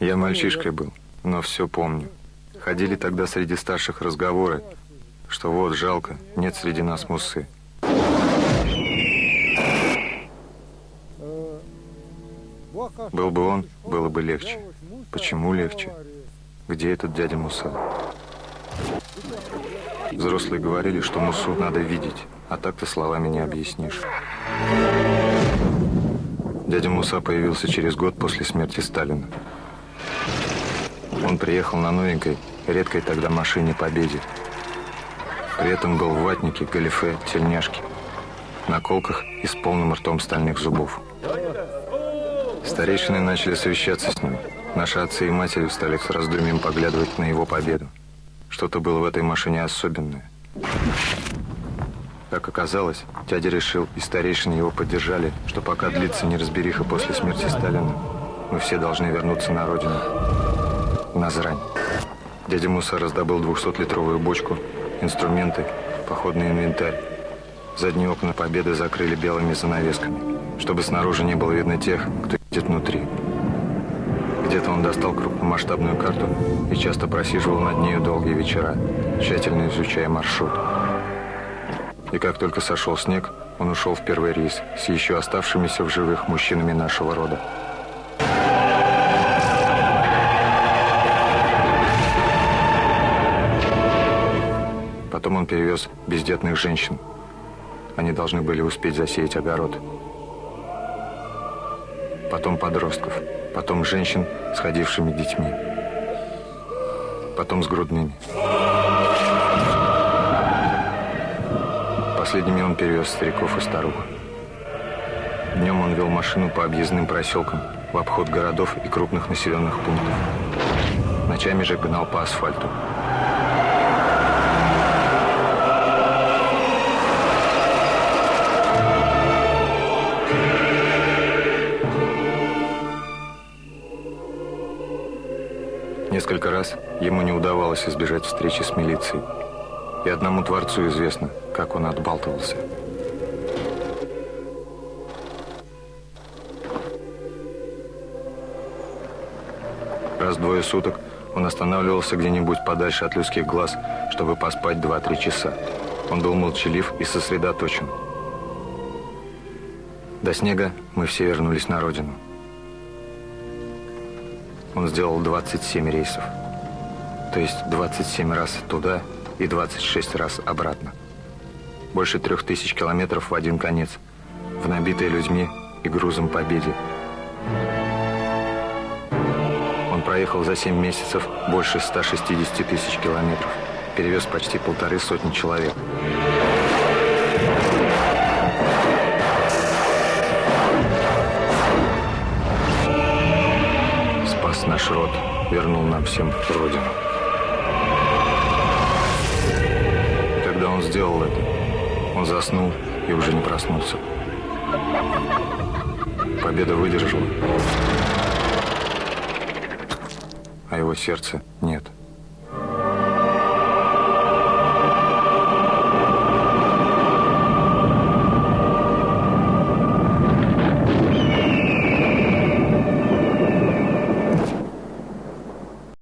Я мальчишкой был, но все помню. Ходили тогда среди старших разговоры, что вот жалко, нет среди нас мусы. Был бы он, было бы легче. Почему легче? Где этот дядя Муса? Взрослые говорили, что Мусу надо видеть, а так ты словами не объяснишь. Дядя Муса появился через год после смерти Сталина. Он приехал на новенькой, редкой тогда машине «Победе». При этом был в ватнике, галифе, тельняшке, наколках и с полным ртом стальных зубов. Старейшины начали совещаться с ним. Наши отцы и матери стали с раздумьем поглядывать на его победу. Что-то было в этой машине особенное. Как оказалось, дядя решил, и старейшины его поддержали, что пока длится неразбериха после смерти Сталина, мы все должны вернуться на родину, в Назрань. Дядя Муса раздобыл 200-литровую бочку, инструменты, походный инвентарь. Задние окна Победы закрыли белыми занавесками, чтобы снаружи не было видно тех, кто идет внутри. Где-то он достал крупномасштабную карту и часто просиживал над нею долгие вечера, тщательно изучая маршрут. И как только сошел снег, он ушел в первый рейс с еще оставшимися в живых мужчинами нашего рода. Потом он перевез бездетных женщин. Они должны были успеть засеять огород. Потом подростков. Потом женщин с ходившими детьми. Потом с грудными. Последними он перевез стариков и старух. Днем он вел машину по объездным проселкам, в обход городов и крупных населенных пунктов. Ночами же гнал по асфальту. Несколько раз ему не удавалось избежать встречи с милицией. И одному Творцу известно, как он отбалтывался. Раз-двое суток он останавливался где-нибудь подальше от людских глаз, чтобы поспать 2-3 часа. Он был молчалив и сосредоточен. До снега мы все вернулись на родину. Он сделал 27 рейсов. То есть 27 раз туда и 26 раз обратно. Больше трех тысяч километров в один конец, в набитой людьми и грузом победе. Он проехал за 7 месяцев больше 160 тысяч километров, перевез почти полторы сотни человек. наш род, вернул нам всем Родину. Заснул и уже не проснулся. Победа выдержала, а его сердце нет.